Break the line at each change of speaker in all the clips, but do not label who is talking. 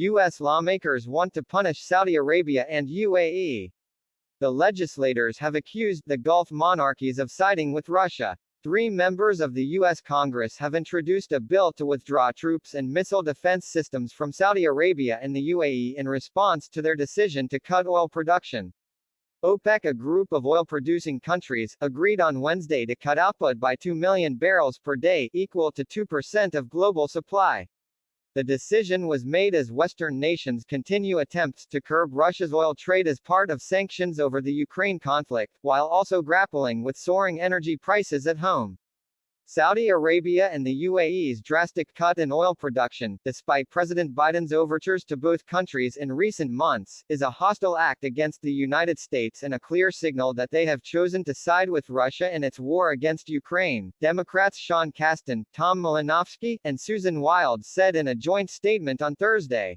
U.S. lawmakers want to punish Saudi Arabia and UAE. The legislators have accused the Gulf monarchies of siding with Russia. Three members of the U.S. Congress have introduced a bill to withdraw troops and missile defense systems from Saudi Arabia and the UAE in response to their decision to cut oil production. OPEC, a group of oil-producing countries, agreed on Wednesday to cut output by 2 million barrels per day, equal to 2% of global supply. The decision was made as Western nations continue attempts to curb Russia's oil trade as part of sanctions over the Ukraine conflict, while also grappling with soaring energy prices at home. Saudi Arabia and the UAE's drastic cut in oil production, despite President Biden's overtures to both countries in recent months, is a hostile act against the United States and a clear signal that they have chosen to side with Russia in its war against Ukraine. Democrats Sean Casten, Tom Malinowski, and Susan Wild said in a joint statement on Thursday.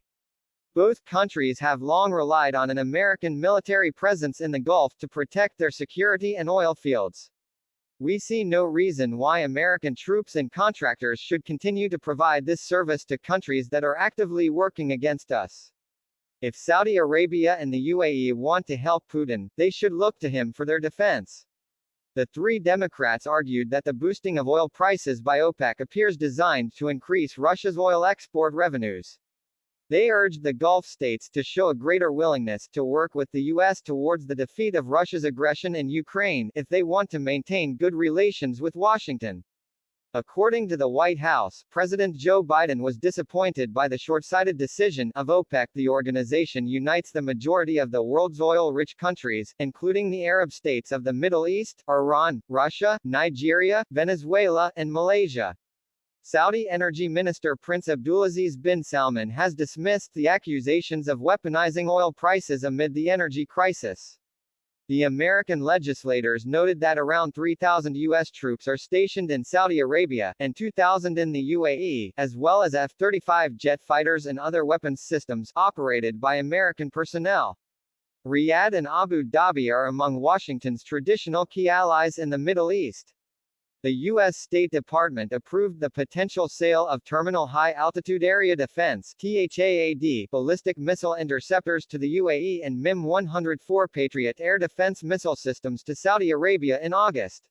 Both countries have long relied on an American military presence in the Gulf to protect their security and oil fields. We see no reason why American troops and contractors should continue to provide this service to countries that are actively working against us. If Saudi Arabia and the UAE want to help Putin, they should look to him for their defense. The three Democrats argued that the boosting of oil prices by OPEC appears designed to increase Russia's oil export revenues. They urged the Gulf states to show a greater willingness to work with the U.S. towards the defeat of Russia's aggression in Ukraine if they want to maintain good relations with Washington. According to the White House, President Joe Biden was disappointed by the short-sighted decision of OPEC. The organization unites the majority of the world's oil-rich countries, including the Arab states of the Middle East, Iran, Russia, Nigeria, Venezuela, and Malaysia. Saudi Energy Minister Prince Abdulaziz bin Salman has dismissed the accusations of weaponizing oil prices amid the energy crisis. The American legislators noted that around 3,000 U.S. troops are stationed in Saudi Arabia, and 2,000 in the UAE, as well as F-35 jet fighters and other weapons systems, operated by American personnel. Riyadh and Abu Dhabi are among Washington's traditional key allies in the Middle East. The U.S. State Department approved the potential sale of Terminal High Altitude Area Defense THAAD ballistic missile interceptors to the UAE and MIM-104 Patriot air defense missile systems to Saudi Arabia in August.